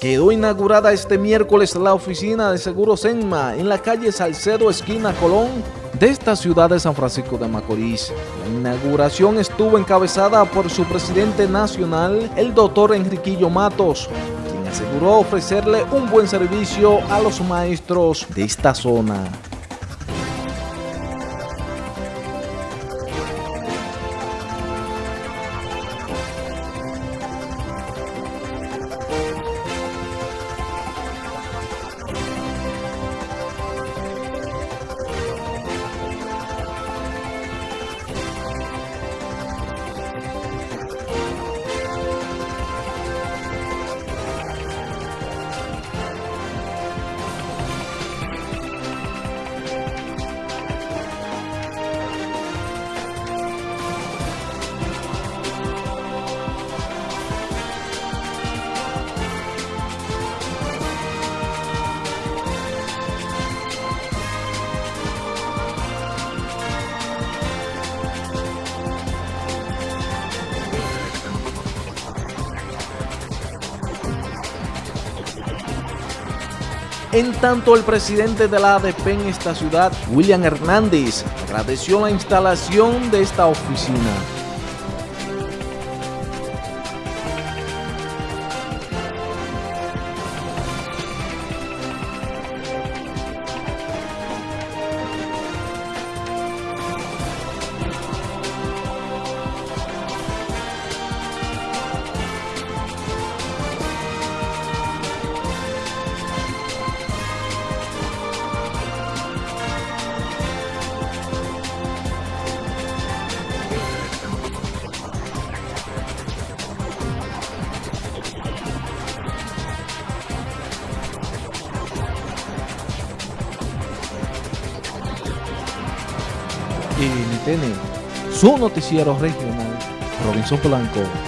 Quedó inaugurada este miércoles la oficina de Seguros Enma en la calle Salcedo, esquina Colón, de esta ciudad de San Francisco de Macorís. La inauguración estuvo encabezada por su presidente nacional, el doctor Enriquillo Matos, quien aseguró ofrecerle un buen servicio a los maestros de esta zona. En tanto, el presidente de la ADP en esta ciudad, William Hernández, agradeció la instalación de esta oficina. NTN, su noticiero regional, Robinson Blanco.